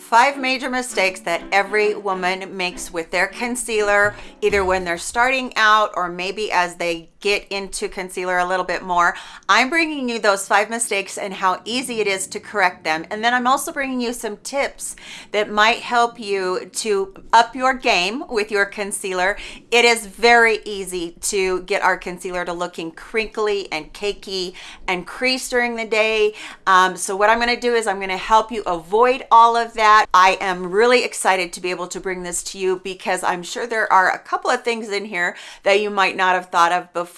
five major mistakes that every woman makes with their concealer, either when they're starting out or maybe as they get into concealer a little bit more. I'm bringing you those five mistakes and how easy it is to correct them. And then I'm also bringing you some tips that might help you to up your game with your concealer. It is very easy to get our concealer to looking crinkly and cakey and crease during the day. Um, so what I'm going to do is I'm going to help you avoid all of that. I am really excited to be able to bring this to you because I'm sure there are a couple of things in here that you might not have thought of before.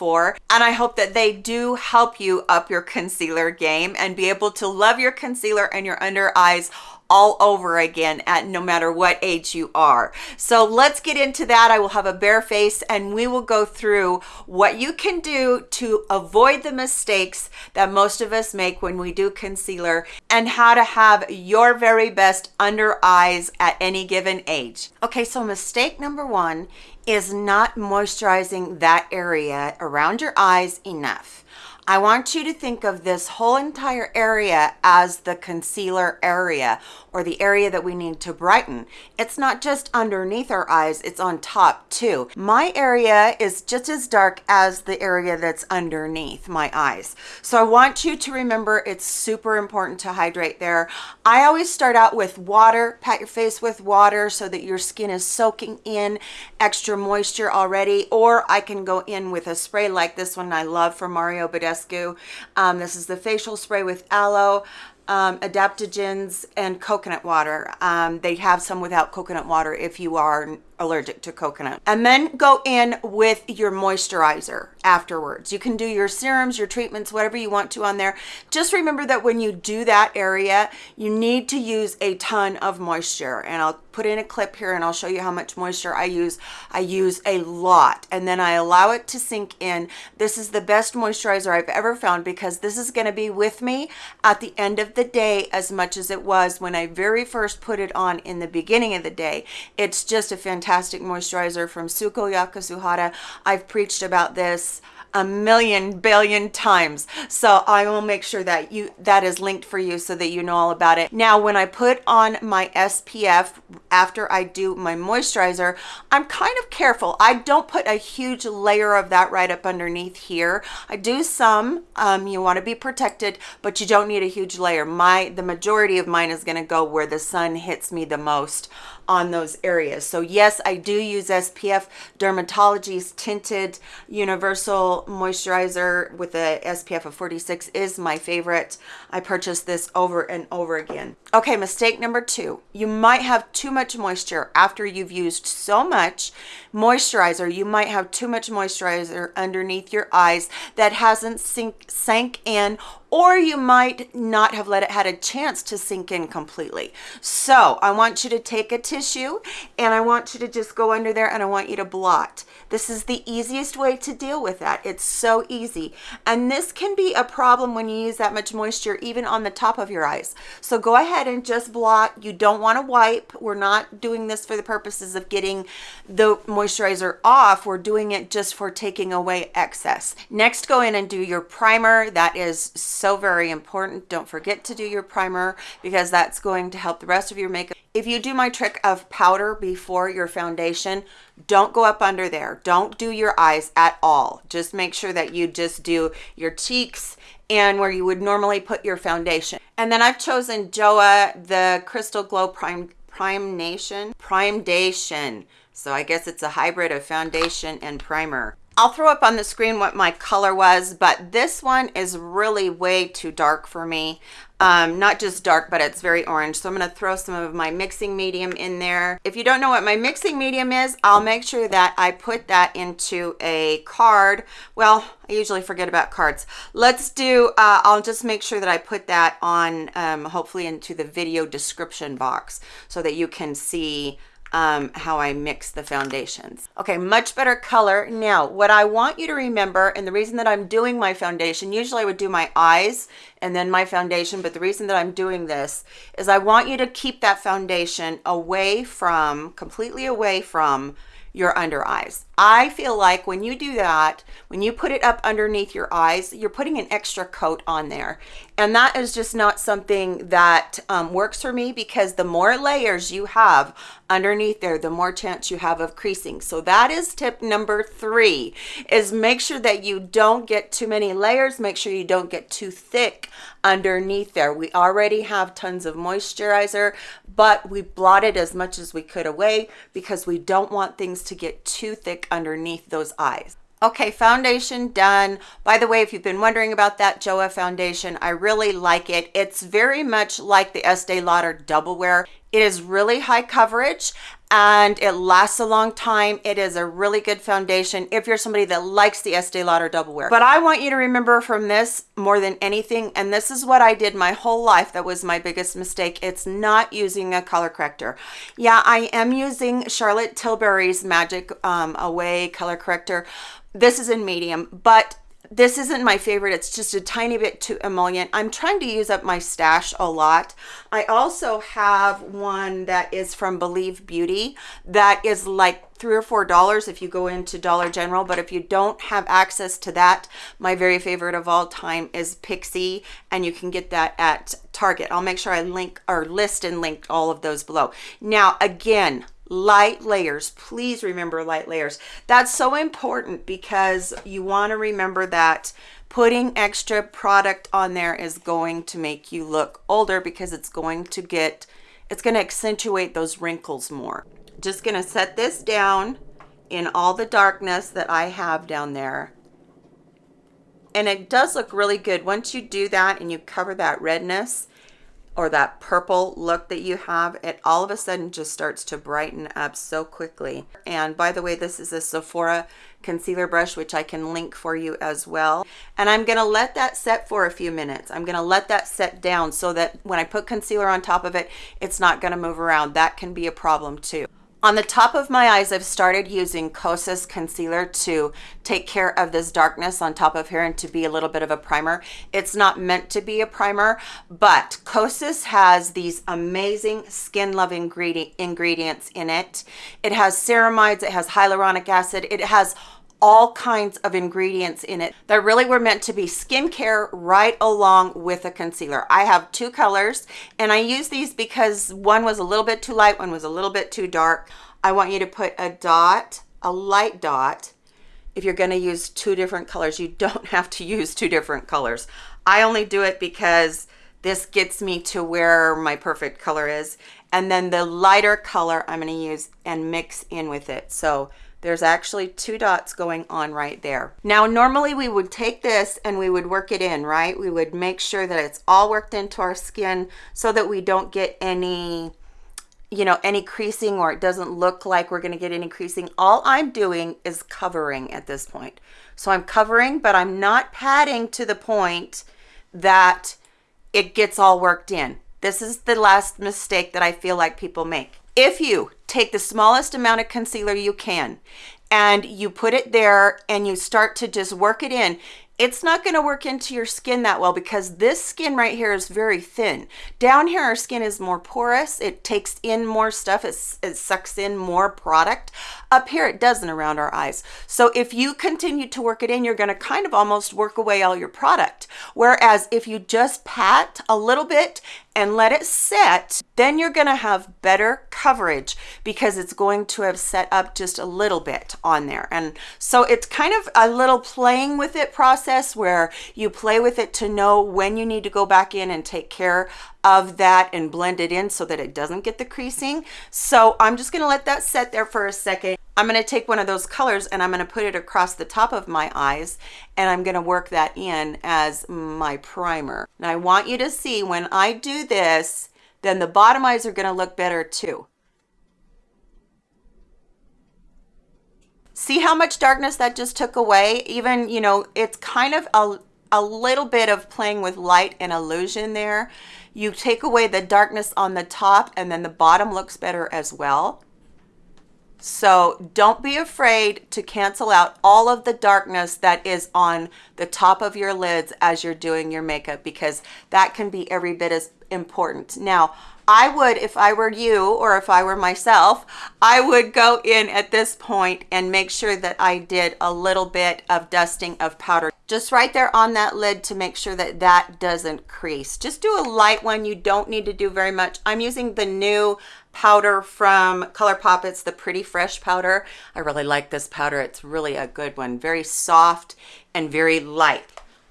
And I hope that they do help you up your concealer game and be able to love your concealer and your under eyes all over again at no matter what age you are. So let's get into that. I will have a bare face and we will go through what you can do to avoid the mistakes that most of us make when we do concealer and how to have your very best under eyes at any given age. Okay, so mistake number one is not moisturizing that area around your eyes enough. I want you to think of this whole entire area as the concealer area or the area that we need to brighten. It's not just underneath our eyes, it's on top too. My area is just as dark as the area that's underneath my eyes. So I want you to remember it's super important to hydrate there. I always start out with water, pat your face with water so that your skin is soaking in extra moisture already, or I can go in with a spray like this one I love from Mario Badescu Um, this is the facial spray with aloe, um, adaptogens, and coconut water. Um, they have some without coconut water if you are allergic to coconut. And then go in with your moisturizer afterwards. You can do your serums, your treatments, whatever you want to on there. Just remember that when you do that area, you need to use a ton of moisture. And I'll put in a clip here and I'll show you how much moisture I use. I use a lot and then I allow it to sink in. This is the best moisturizer I've ever found because this is going to be with me at the end of the day as much as it was when I very first put it on in the beginning of the day. It's just a fantastic fantastic moisturizer from Sukoyaka Suhada. I've preached about this a million billion times. So i will make sure that you that is linked for you so that you know all about it. Now when i put on my spf after i do my moisturizer i'm kind of careful. I don't put a huge layer of that right up underneath here. I do some um, you want to be protected but you don't need a huge layer. My the majority of mine is going to go where the sun hits me the most on those areas. So yes, I do use SPF Dermatology's Tinted Universal Moisturizer with a SPF of 46 is my favorite. I purchased this over and over again. Okay, mistake number two. You might have too much moisture after you've used so much moisturizer. You might have too much moisturizer underneath your eyes that hasn't sink, sank in or you might not have let it had a chance to sink in completely. So I want you to take a tissue and I want you to just go under there and I want you to blot. This is the easiest way to deal with that. It's so easy. And this can be a problem when you use that much moisture, even on the top of your eyes. So go ahead and just blot. You don't want to wipe. We're not doing this for the purposes of getting the moisturizer off. We're doing it just for taking away excess. Next, go in and do your primer. That is so very important. Don't forget to do your primer because that's going to help the rest of your makeup if you do my trick of powder before your foundation, don't go up under there. Don't do your eyes at all. Just make sure that you just do your cheeks and where you would normally put your foundation. And then I've chosen Joa, the Crystal Glow Prime Prime Nation, Prime Dation. So I guess it's a hybrid of foundation and primer. I'll throw up on the screen what my color was, but this one is really way too dark for me. Um, not just dark, but it's very orange. So I'm going to throw some of my mixing medium in there. If you don't know what my mixing medium is, I'll make sure that I put that into a card. Well, I usually forget about cards. Let's do, uh, I'll just make sure that I put that on, um, hopefully into the video description box so that you can see um, how I mix the foundations. Okay, much better color. Now, what I want you to remember, and the reason that I'm doing my foundation, usually I would do my eyes and then my foundation, but the reason that I'm doing this is I want you to keep that foundation away from, completely away from your under eyes. I feel like when you do that, when you put it up underneath your eyes, you're putting an extra coat on there. And that is just not something that um, works for me because the more layers you have underneath there, the more chance you have of creasing. So that is tip number three, is make sure that you don't get too many layers. Make sure you don't get too thick underneath there. We already have tons of moisturizer, but we blotted as much as we could away because we don't want things to get too thick underneath those eyes. Okay, foundation done. By the way, if you've been wondering about that Joa foundation, I really like it. It's very much like the Estee Lauder Double Wear. It is really high coverage and it lasts a long time. It is a really good foundation if you're somebody that likes the Estee Lauder Double Wear. But I want you to remember from this more than anything, and this is what I did my whole life that was my biggest mistake. It's not using a color corrector. Yeah, I am using Charlotte Tilbury's Magic um, Away color corrector, this is in medium, but this isn't my favorite. It's just a tiny bit too emollient. I'm trying to use up my stash a lot. I also have one that is from Believe Beauty that is like three or four dollars if you go into Dollar General. But if you don't have access to that, my very favorite of all time is Pixi, and you can get that at Target. I'll make sure I link or list and link all of those below. Now, again, light layers. Please remember light layers. That's so important because you want to remember that putting extra product on there is going to make you look older because it's going to get it's going to accentuate those wrinkles more. Just going to set this down in all the darkness that I have down there. And it does look really good. Once you do that and you cover that redness or that purple look that you have, it all of a sudden just starts to brighten up so quickly. And by the way, this is a Sephora concealer brush, which I can link for you as well. And I'm gonna let that set for a few minutes. I'm gonna let that set down so that when I put concealer on top of it, it's not gonna move around. That can be a problem too. On the top of my eyes, I've started using Kosas concealer to take care of this darkness on top of here and to be a little bit of a primer. It's not meant to be a primer, but Kosas has these amazing skin loving ingredients in it. It has ceramides, it has hyaluronic acid, it has all kinds of ingredients in it that really were meant to be skincare right along with a concealer. I have two colors and I use these because one was a little bit too light, one was a little bit too dark. I want you to put a dot, a light dot, if you're gonna use two different colors. You don't have to use two different colors. I only do it because this gets me to where my perfect color is. And then the lighter color I'm gonna use and mix in with it. So there's actually two dots going on right there. Now, normally we would take this and we would work it in, right? We would make sure that it's all worked into our skin so that we don't get any, you know, any creasing or it doesn't look like we're gonna get any creasing. All I'm doing is covering at this point. So I'm covering, but I'm not padding to the point that it gets all worked in. This is the last mistake that I feel like people make. If you take the smallest amount of concealer you can and you put it there and you start to just work it in it's not going to work into your skin that well because this skin right here is very thin. Down here, our skin is more porous. It takes in more stuff. It, it sucks in more product. Up here, it doesn't around our eyes. So if you continue to work it in, you're going to kind of almost work away all your product. Whereas if you just pat a little bit and let it set, then you're going to have better coverage because it's going to have set up just a little bit on there. And so it's kind of a little playing with it process where you play with it to know when you need to go back in and take care of that and blend it in so that it doesn't get the creasing. So I'm just going to let that set there for a second. I'm going to take one of those colors and I'm going to put it across the top of my eyes and I'm going to work that in as my primer. Now I want you to see when I do this, then the bottom eyes are going to look better too. See how much darkness that just took away? Even, you know, it's kind of a, a little bit of playing with light and illusion there. You take away the darkness on the top and then the bottom looks better as well. So don't be afraid to cancel out all of the darkness that is on the top of your lids as you're doing your makeup because that can be every bit as important. Now, I would, if I were you or if I were myself, I would go in at this point and make sure that I did a little bit of dusting of powder just right there on that lid to make sure that that doesn't crease. Just do a light one. You don't need to do very much. I'm using the new powder from ColourPop. It's the Pretty Fresh powder. I really like this powder. It's really a good one. Very soft and very light.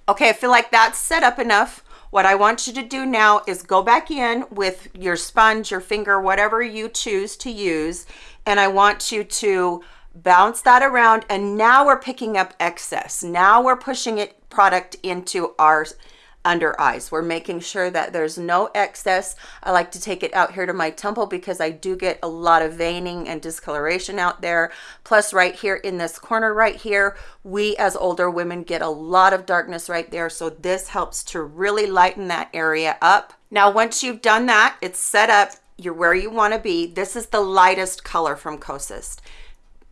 Okay, I feel like that's set up enough. What I want you to do now is go back in with your sponge, your finger, whatever you choose to use. And I want you to bounce that around and now we're picking up excess now we're pushing it product into our under eyes. We're making sure that there's no excess. I like to take it out here to my temple because i do get a lot of veining and discoloration out there. Plus right here in this corner right here we as older women get a lot of darkness right there. So this helps to really lighten that area up. Now once you've done that it's set up. You're where you want to be. This is the lightest color from Kosas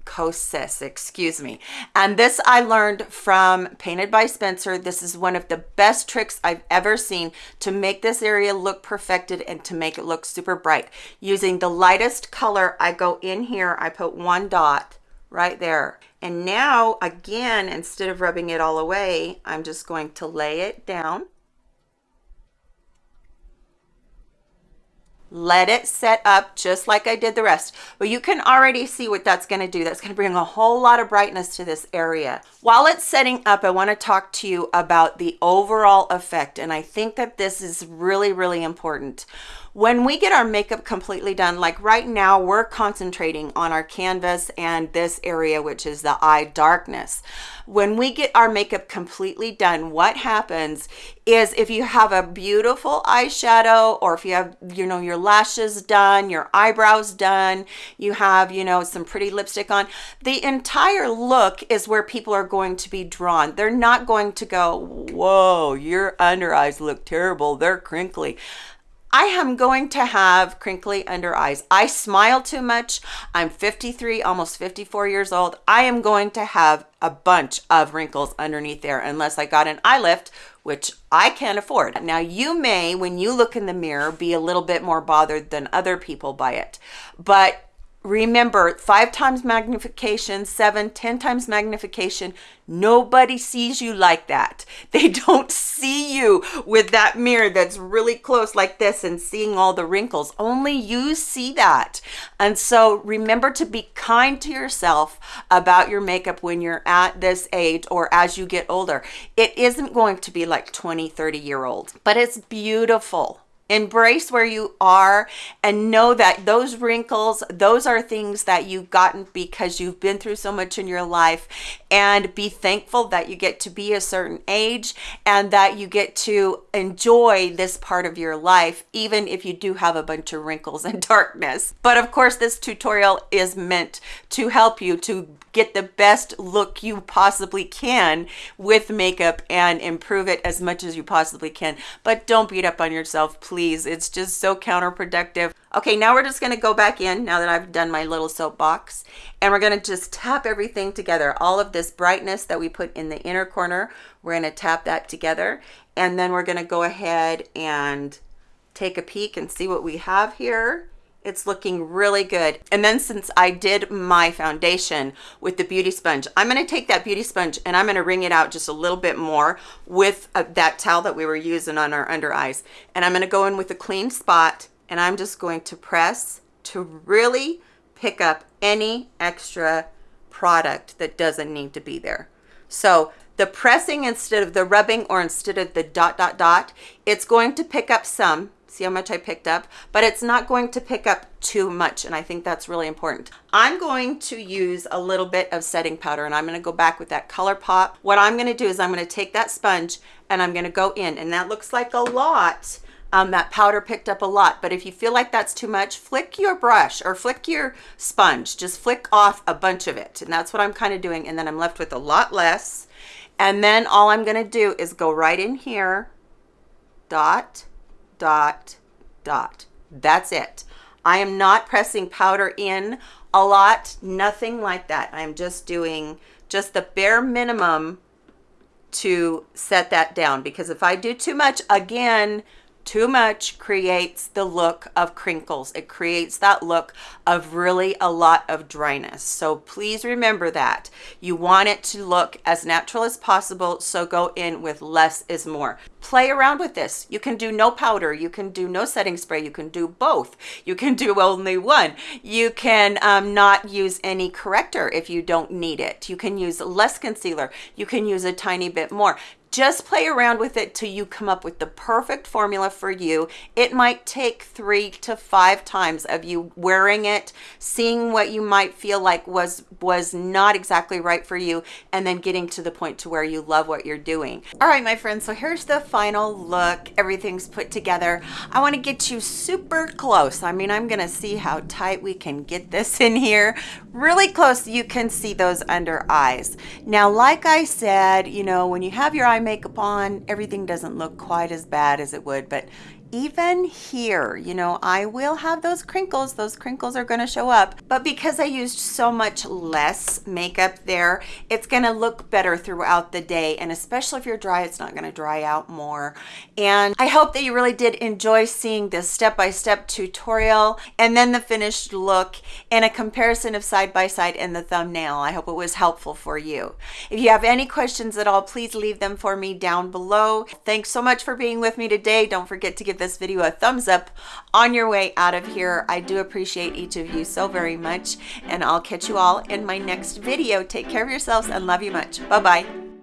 Kosas, excuse me. And this I learned from Painted by Spencer. This is one of the best tricks I've ever seen to make this area look perfected and to make it look super bright. Using the lightest color, I go in here, I put one dot right there. And now, again, instead of rubbing it all away, I'm just going to lay it down. Let it set up just like I did the rest. But you can already see what that's going to do. That's going to bring a whole lot of brightness to this area. While it's setting up, I want to talk to you about the overall effect. And I think that this is really, really important when we get our makeup completely done like right now we're concentrating on our canvas and this area which is the eye darkness. When we get our makeup completely done what happens is if you have a beautiful eyeshadow or if you have you know your lashes done your eyebrows done you have you know some pretty lipstick on the entire look is where people are going to be drawn. They're not going to go whoa your under eyes look terrible. They're crinkly I am going to have crinkly under eyes. I smile too much. I'm 53, almost 54 years old. I am going to have a bunch of wrinkles underneath there unless I got an eye lift, which I can't afford. Now you may, when you look in the mirror, be a little bit more bothered than other people by it, but remember five times magnification seven ten times magnification nobody sees you like that. They don't see you with that mirror that's really close like this and seeing all the wrinkles. Only you see that. And so remember to be kind to yourself about your makeup when you're at this age or as you get older. It isn't going to be like 20 30 year old but it's beautiful embrace where you are and know that those wrinkles those are things that you've gotten because you've been through so much in your life. And be thankful that you get to be a certain age and that you get to enjoy this part of your life even if you do have a bunch of wrinkles and darkness. But of course this tutorial is meant to help you to get the best look you possibly can with makeup and improve it as much as you possibly can. But don't beat up on yourself please please. It's just so counterproductive. Okay, now we're just going to go back in now that I've done my little soapbox and we're going to just tap everything together. All of this brightness that we put in the inner corner, we're going to tap that together and then we're going to go ahead and take a peek and see what we have here it's looking really good. And then since i did my foundation with the beauty sponge i'm going to take that beauty sponge and i'm going to wring it out just a little bit more with uh, that towel that we were using on our under eyes. And i'm going to go in with a clean spot and i'm just going to press to really pick up any extra product that doesn't need to be there. So the pressing instead of the rubbing or instead of the dot dot dot it's going to pick up some see how much I picked up, but it's not going to pick up too much. And I think that's really important. I'm going to use a little bit of setting powder and I'm going to go back with that ColourPop. What I'm going to do is I'm going to take that sponge and I'm going to go in and that looks like a lot. Um, that powder picked up a lot, but if you feel like that's too much, flick your brush or flick your sponge, just flick off a bunch of it. And that's what I'm kind of doing. And then I'm left with a lot less. And then all I'm going to do is go right in here, dot, dot, dot. That's it. I am not pressing powder in a lot, nothing like that. I'm just doing just the bare minimum to set that down because if I do too much, again, too much creates the look of crinkles. It creates that look of really a lot of dryness. So please remember that. You want it to look as natural as possible, so go in with less is more. Play around with this. You can do no powder. You can do no setting spray. You can do both. You can do only one. You can um, not use any corrector if you don't need it. You can use less concealer. You can use a tiny bit more just play around with it till you come up with the perfect formula for you. It might take three to five times of you wearing it, seeing what you might feel like was was not exactly right for you, and then getting to the point to where you love what you're doing. All right, my friends, so here's the final look. Everything's put together. I wanna get you super close. I mean, I'm gonna see how tight we can get this in here. Really close, you can see those under eyes. Now, like I said, you know, when you have your eye makeup on, everything doesn't look quite as bad as it would, but even here, you know, I will have those crinkles. Those crinkles are going to show up. But because I used so much less makeup there, it's going to look better throughout the day. And especially if you're dry, it's not going to dry out more. And I hope that you really did enjoy seeing this step-by-step -step tutorial and then the finished look and a comparison of side-by-side -side in the thumbnail. I hope it was helpful for you. If you have any questions at all, please leave them for me down below. Thanks so much for being with me today. Don't forget to give this video a thumbs up on your way out of here. I do appreciate each of you so very much, and I'll catch you all in my next video. Take care of yourselves and love you much. Bye-bye.